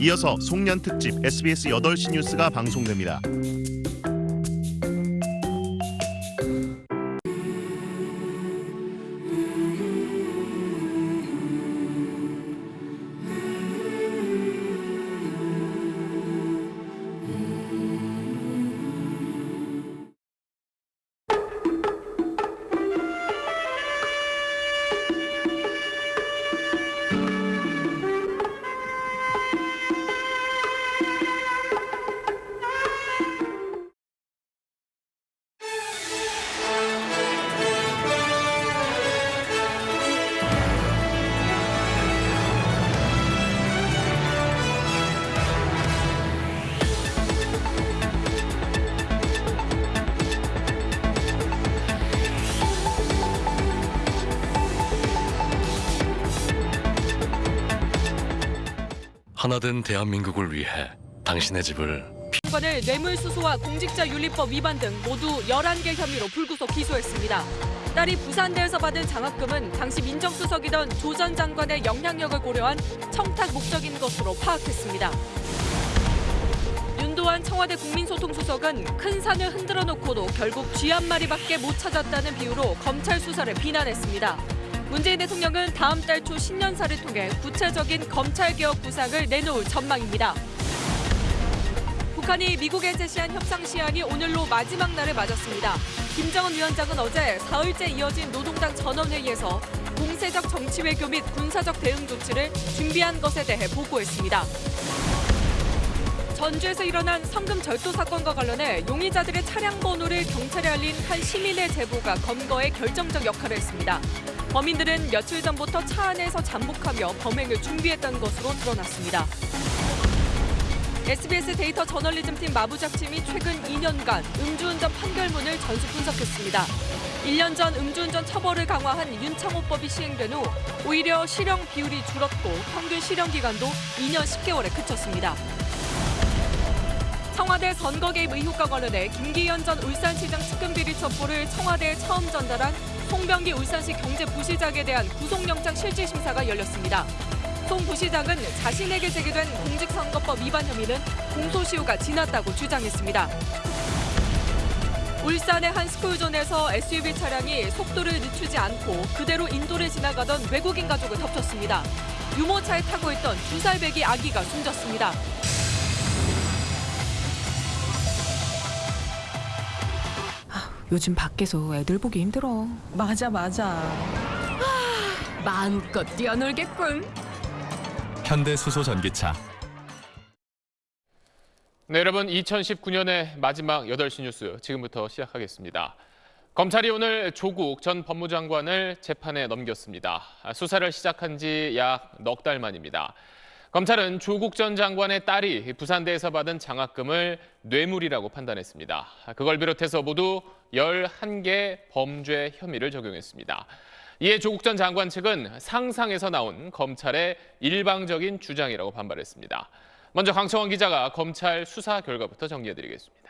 이어서 송년 특집 SBS 8시 뉴스가 방송됩니다. 하나된 대한민국을 위해 당신의 집을 장관을 뇌물수수와 공직자윤리법 위반 등 모두 11개 혐의로 불구속 기소했습니다. 딸이 부산대에서 받은 장학금은 당시 민정수석이던 조 전 장관의 영향력을 고려한 청탁 목적인 것으로 파악했습니다. 윤도환 청와대 국민소통수석은 큰 산을 흔들어 놓고도 결국 쥐 한 마리밖에 못 찾았다는 비유로 검찰 수사를 비난했습니다. 문재인 대통령은 다음 달 초 신년사를 통해 구체적인 검찰개혁 구상을 내놓을 전망입니다. 북한이 미국에 제시한 협상 시한이 오늘로 마지막 날을 맞았습니다. 김정은 위원장은 어제 사흘째 이어진 노동당 전원회의에서 공세적 정치 외교 및 군사적 대응 조치를 준비한 것에 대해 보고했습니다. 전주에서 일어난 성금 절도 사건과 관련해 용의자들의 차량 번호를 경찰에 알린 한 시민의 제보가 검거에 결정적 역할을 했습니다. 범인들은 며칠 전부터 차 안에서 잠복하며 범행을 준비했던 것으로 드러났습니다. SBS 데이터 저널리즘팀 마부작팀이 최근 2년간 음주운전 판결문을 전수 분석했습니다. 1년 전 음주운전 처벌을 강화한 윤창호법이 시행된 후 오히려 실형 비율이 줄었고 평균 실형 기간도 2년 10개월에 그쳤습니다. 청와대 선거 개입 의혹과 관련해 김기현 전 울산시장 측근 비리 첩보를 청와대에 처음 전달한 송병기 울산시 경제부시장에 대한 구속영장 실질심사가 열렸습니다. 송 부시장은 자신에게 제기된 공직선거법 위반 혐의는 공소시효가 지났다고 주장했습니다. 울산의 한 스쿨존에서 SUV 차량이 속도를 늦추지 않고 그대로 인도를 지나가던 외국인 가족을 덮쳤습니다. 유모차에 타고 있던 두 살 배기 아기가 숨졌습니다. 요즘 밖에서 애들 보기 힘들어. 맞아 맞아. 마음껏 뛰어놀겠군. 현대 수소 전기차 네, 여러분 2019년의 마지막 8시 뉴스 지금부터 시작하겠습니다. 검찰이 오늘 조국 전 법무장관을 재판에 넘겼습니다. 수사를 시작한 지 약 넉 달 만입니다. 검찰은 조국 전 장관의 딸이 부산대에서 받은 장학금을 뇌물이라고 판단했습니다. 그걸 비롯해서 모두 11개 범죄 혐의를 적용했습니다. 이에 조국 전 장관 측은 상상에서 나온 검찰의 일방적인 주장이라고 반발했습니다. 먼저 강청원 기자가 검찰 수사 결과부터 정리해드리겠습니다.